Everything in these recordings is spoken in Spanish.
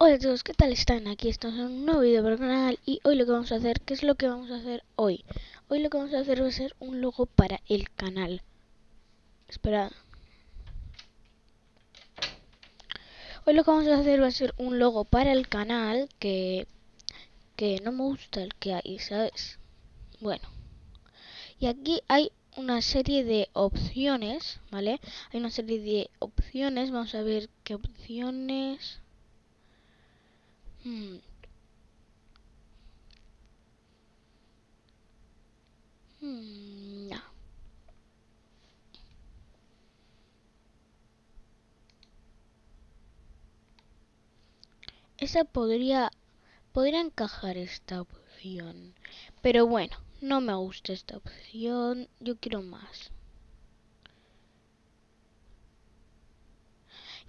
Hola chicos, ¿qué tal están? Aquí estamos en un nuevo vídeo para el canal y hoy lo que vamos a hacer, ¿qué es lo que vamos a hacer hoy? Hoy lo que vamos a hacer va a ser un logo para el canal. Espera. Hoy lo que vamos a hacer va a ser un logo para el canal que, que no me gusta el que hay, ¿sabes? Bueno. Y aquí hay una serie de opciones, ¿vale? Hay una serie de opciones, vamos a ver qué opciones... Hmm. Hmm. Esa podría podría encajar esta opción, pero bueno, no me gusta esta opción, yo quiero más.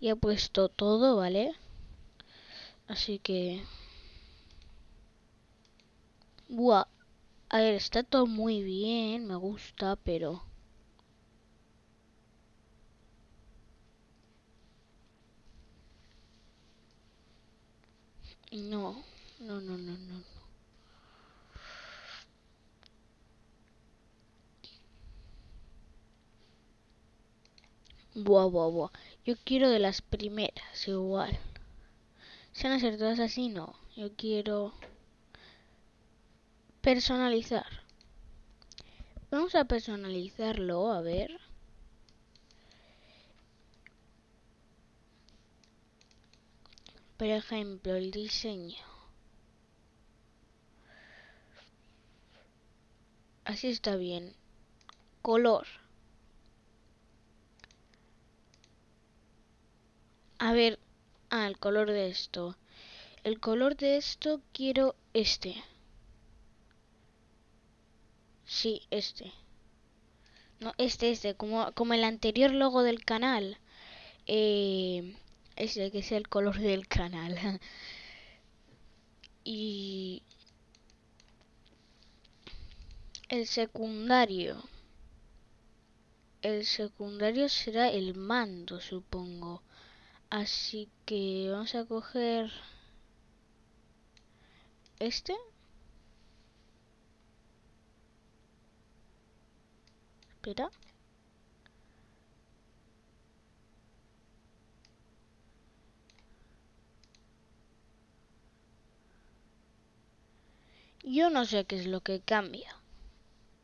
Ya he puesto todo, ¿vale? Así que... Buah. A ver, está todo muy bien, me gusta, pero... No, no, no, no, no. Buah, buah, buah. Yo quiero de las primeras, igual. Si van a ser todas así, no. Yo quiero personalizar. Vamos a personalizarlo, a ver. Por ejemplo, el diseño. Así está bien. Color. A ver, el color de esto. El color de esto quiero este. Sí, este. No, este, este, como, como el anterior logo del canal. Eh, ese que sea el color del canal. y el secundario. El secundario será el mando, supongo. Así que vamos a coger este. Espera. Yo no sé qué es lo que cambia.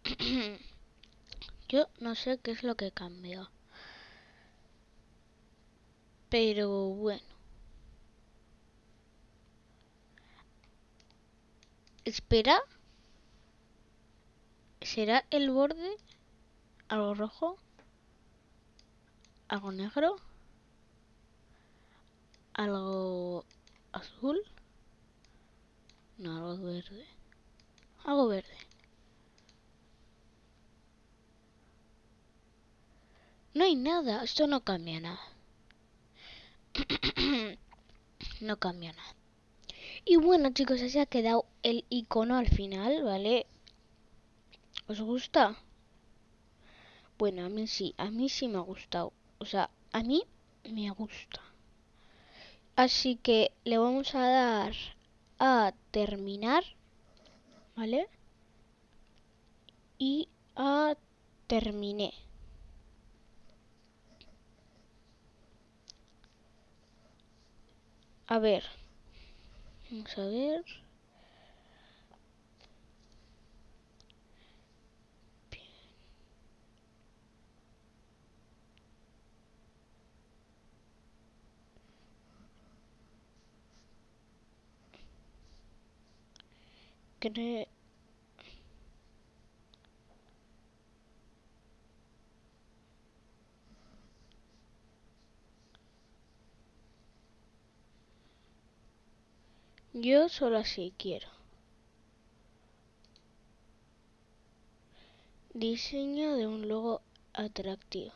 Yo no sé qué es lo que cambia. Pero bueno. Espera. ¿Será el borde algo rojo? ¿Algo negro? ¿Algo azul? No, algo verde. Algo verde. No hay nada, esto no cambia nada. no cambia nada. Y bueno chicos, así ha quedado el icono al final, ¿vale? ¿Os gusta? Bueno, a mí sí, a mí sí me ha gustado. O sea, a mí me gusta. Así que le vamos a dar a terminar ¿vale? Y a terminé. A ver. Vamos a ver. Yo solo así quiero. Diseño de un logo atractivo.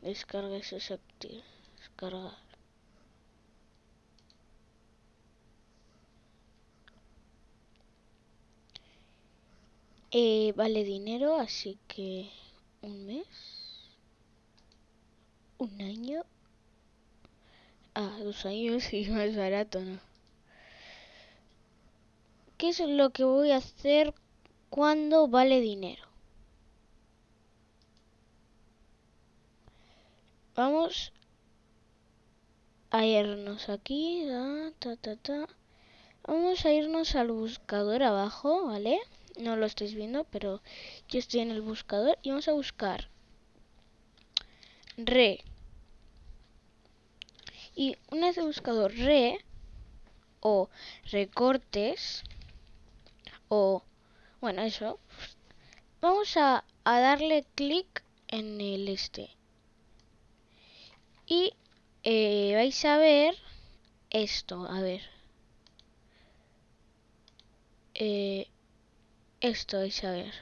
Descarga ese Descargar. Eh, vale dinero, así que un mes, un año, Ah, dos años y más barato, ¿no? ¿Qué es lo que voy a hacer cuando vale dinero? Vamos a irnos aquí. Vamos a irnos al buscador abajo, ¿vale? No lo estáis viendo, pero yo estoy en el buscador y vamos a buscar re. Y una vez he buscado re o recortes o bueno eso. Vamos a, a darle clic en el este. Y eh, vais a ver esto a ver. Eh, esto vais a ver.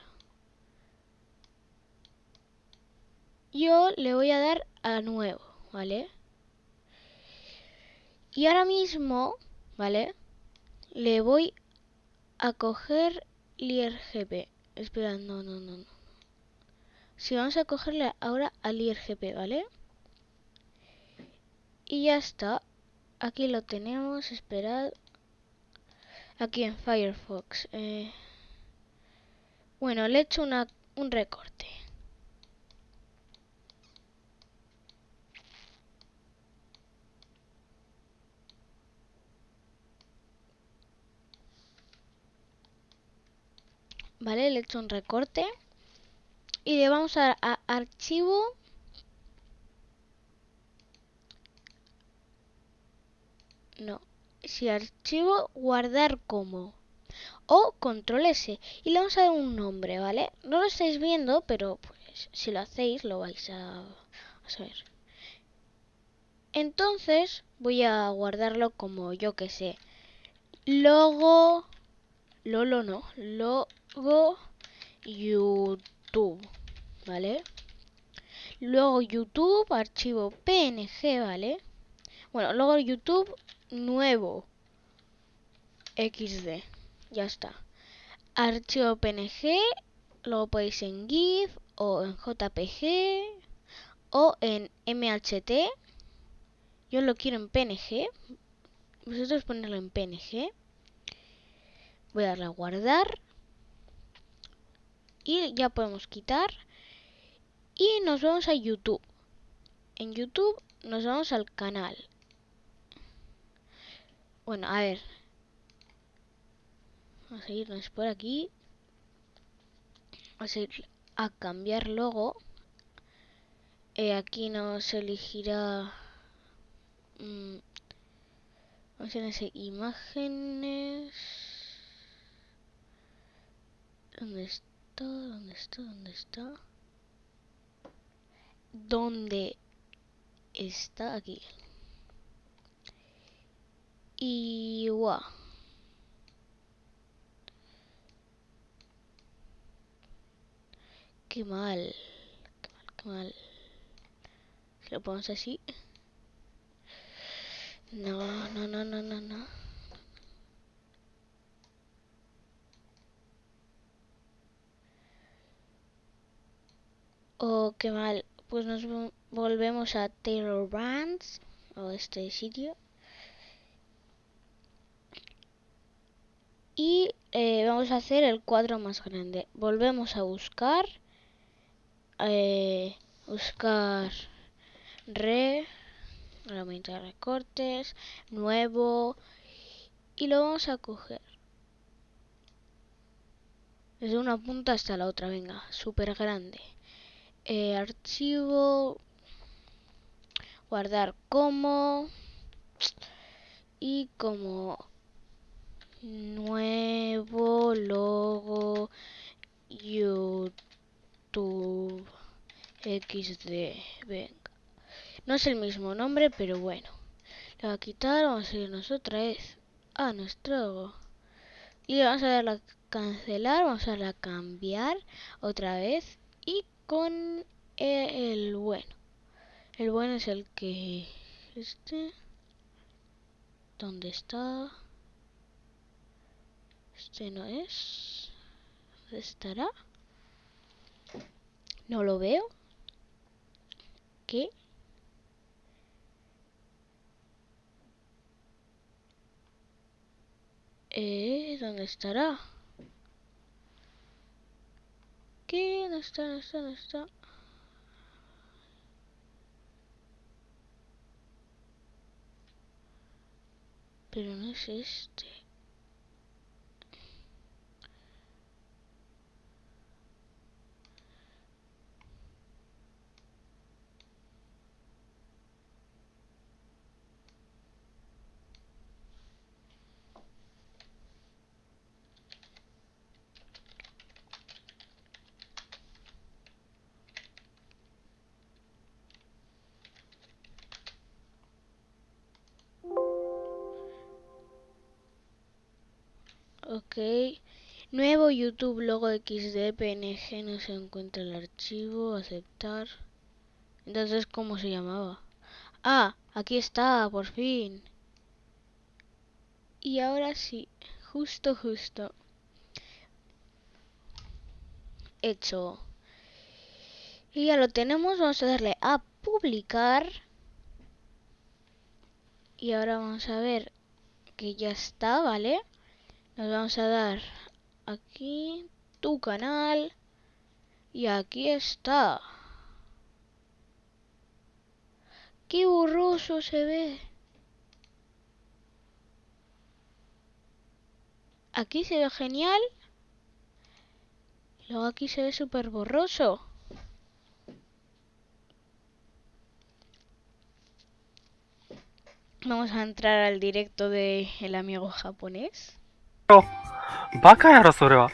Yo le voy a dar a nuevo vale y ahora mismo vale le voy a coger l'IRGP. Espera, no, no, no, no. Si vamos a cogerle ahora al IRGP, ¿vale? Y ya está. Aquí lo tenemos, esperad. Aquí en Firefox. Eh. Bueno, le he hecho una, un recorte. Vale, le he hecho un recorte. Y le vamos a, archivo. No. Si archivo, guardar como. O control S. Y le vamos a dar un nombre, ¿vale? No lo estáis viendo, pero pues si lo hacéis lo vais a, a saber. Entonces voy a guardarlo como yo que sé. Logo. Lolo no. Logo YouTube. ¿Vale? Luego YouTube, archivo PNG, ¿vale? Bueno, luego YouTube nuevo XD. Ya está. Archivo PNG, lo podéis en GIF o en JPG o en MHT. Yo lo quiero en PNG. Vosotros ponerlo en PNG. Voy a darle a guardar. Y ya podemos quitar. Y nos vamos a YouTube. En YouTube nos vamos al canal. Bueno, a ver. Vamos a irnos por aquí. Vamos a ir a cambiar logo. Eh, aquí nos elegirá... Mmm, vamos a ir imágenes. ¿Dónde está? ¿Dónde está? ¿Dónde está? ¿Dónde está? Aquí. Y wow. Qué mal. Qué mal, qué mal. Si lo ponemos así. No, no, no, no, no, no. Oh, qué mal. Pues nos volvemos a Taylor Brands o este sitio. Y eh, vamos a hacer el cuadro más grande. Volvemos a buscar. Eh, buscar re. De recortes. Nuevo. Y lo vamos a coger. Desde una punta hasta la otra. Venga, súper grande. Eh, archivo. Guardar como. Y como nuevo logo YouTube XD. Venga. No es el mismo nombre, pero bueno. Le voy a quitar, vamos a irnos otra vez a nuestro y vamos a darle a cancelar, vamos a darle a cambiar otra vez y con e, el bueno. El bueno es el que... Este... ¿Dónde está? Este no es. ¿Dónde estará? No lo veo. ¿Qué? Eh, ¿Dónde estará? ¿Qué? ¿Dónde está? ¿Dónde está? ¿Dónde está? Pero no es este. Ok. Nuevo YouTube logo XD PNG no se encuentra el archivo. Aceptar. Entonces, ¿cómo se llamaba? Ah, aquí está, por fin. Y ahora sí, justo, justo. Hecho. Y ya lo tenemos, vamos a darle a publicar. Y ahora vamos a ver que ya está, ¿vale? Nos vamos a dar aquí tu canal. Y aquí está. ¡Qué borroso se ve! Aquí se ve genial. Luego aquí se ve súper borroso. Vamos a entrar al directo de el amigo japonés. バカやろ、それは。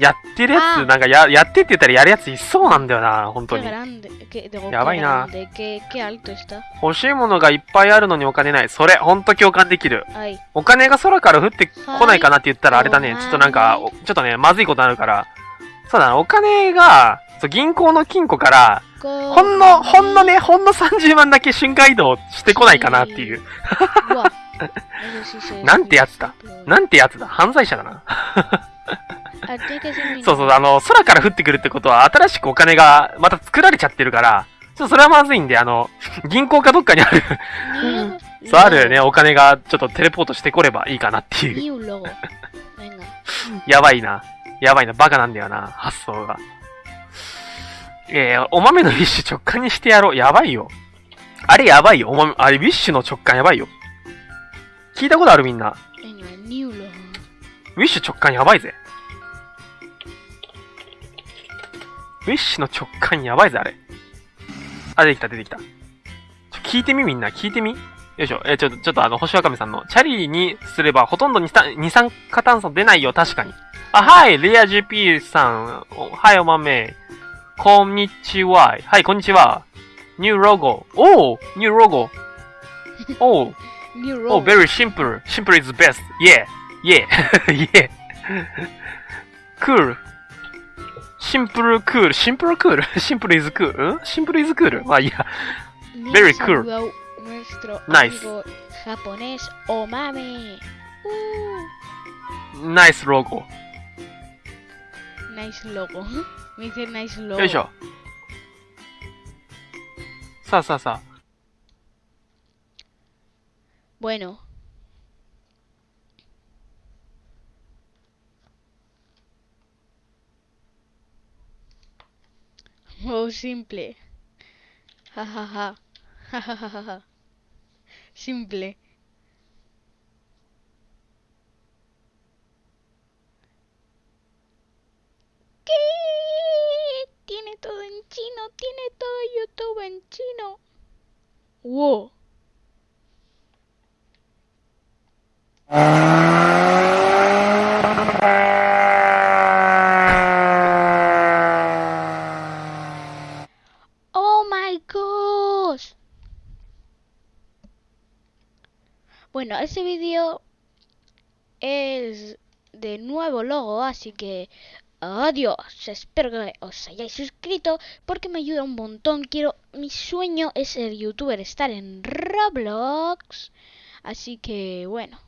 やってるやつ、なんかや、やってって言ったらやるやついそうなんだよな、本当に。やばいな。欲しいものがいっぱいあるのにお金ない。それ、ほんと共感できる。お金が空から降ってこないかなって言ったらあれだね。はいちょっとなんか、おちょっとね、まずいことになるから。そうだな、お金が、そう銀行の金庫から、ほんの、ほんのね、ほんの30万だけ瞬間移動してこないかなっていう。Buah. なんてやつだ。なんてやつだ。犯罪者だな。そうそう、あの、空から降ってくるってことは、新しくお金がまた作られちゃってるから、ちょっとそれはまずいんで、あの、銀行かどっかにある、そうあるよね、お金がちょっとテレポートしてこればいいかなっていう。やばいな。やばいな。バカなんだよな。発想が。えー、お豆のウィッシュ直感にしてやろう。やばいよ。あれやばいよ。お豆、あれウィッシュの直感やばいよ。聞いたことあるみんな。ウィッシュ直感やばいぜ。ウィッシュの直感やばいぜ、あれ。あ、出てきた、出てきた。ちょ聞いてみ、みんな。聞いてみ？よいしょ。えーちょっと、ちょっとあの、星わかめさんの、チャリにすればほとんど二酸二酸化炭素出ないよ、確かに。あ、はい、レア GP さん。おはい、お豆。こんにちは。はい、こんにちは。ニューロゴ。おーニューロゴ。おー New Oh, logo. very simple. Simple is best. Yeah. Yeah. yeah. Cool. Simple cool. Simple cool. Simple is cool. ん Simple is cool. まあいいや。Nos very cool. saludó Nuestro Nice. amigo japonés Omame. Uh, ナイスロゴ。 nice logo. Me dice nice logo. よいしょ。さあさあさあ。 Bueno. Oh, simple. Ja, ja, ja. Ja, ja, ja, ja, ja. Simple. ¿Qué? Tiene todo en chino, tiene todo YouTube en chino. Wow. Oh my gosh. Bueno, ese vídeo es de nuevo logo, así que adiós. Espero que os hayáis suscrito porque me ayuda un montón. Quiero, mi sueño es ser youtuber, estar en Roblox. Así que bueno.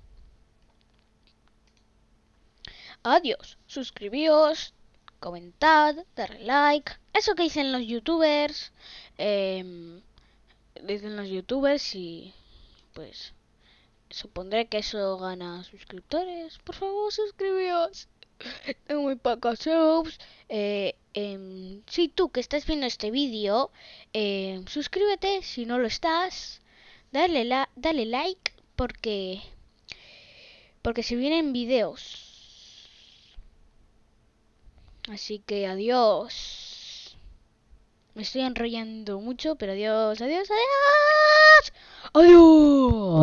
Adiós. Suscribíos, comentad, darle like. Eso que dicen los youtubers. em, dicen los youtubers y pues supondré que eso gana suscriptores. Por favor, suscribíos. Tengo muy pocos subs. Eh, eh, si tú que estás viendo este vídeo, eh, suscríbete si no lo estás. Dale, la, dale like porque porque se vienen videos. Así que adiós. Me estoy enrollando mucho, pero adiós, adiós, adiós. Adiós.